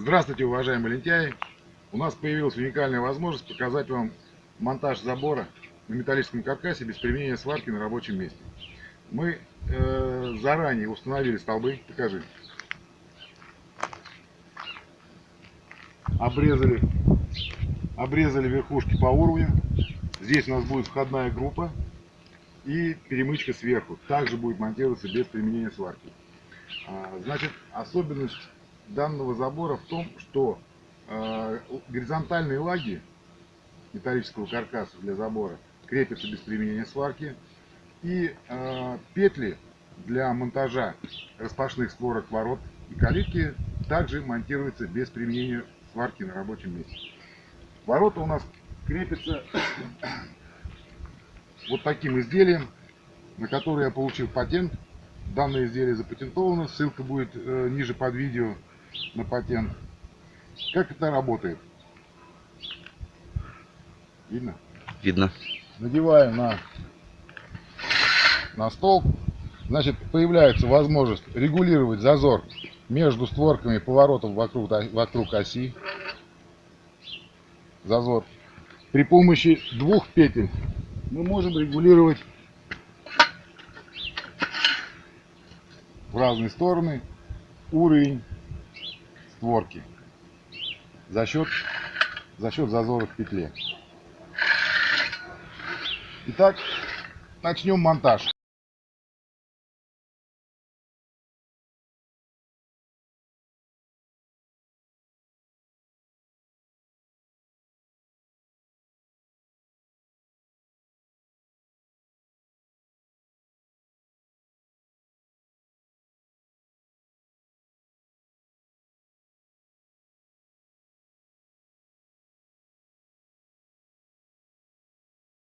Здравствуйте, уважаемые лентяи! У нас появилась уникальная возможность показать вам монтаж забора на металлическом каркасе без применения сварки на рабочем месте. Мы э, заранее установили столбы, покажи, обрезали, обрезали верхушки по уровню. Здесь у нас будет входная группа и перемычка сверху. Также будет монтироваться без применения сварки. А, значит, особенность данного забора в том, что э, горизонтальные лаги металлического каркаса для забора крепятся без применения сварки. И э, петли для монтажа распашных створок ворот и калитки также монтируются без применения сварки на рабочем месте. Ворота у нас крепятся вот таким изделием, на которое я получил патент. Данное изделие запатентовано, ссылка будет э, ниже под видео на патент. Как это работает? Видно? Видно. Надеваем на, на стол. Значит, появляется возможность регулировать зазор между створками поворотов вокруг, вокруг оси. Зазор. При помощи двух петель мы можем регулировать в разные стороны уровень створки за счет, за счет зазора в петле. Итак, начнем монтаж.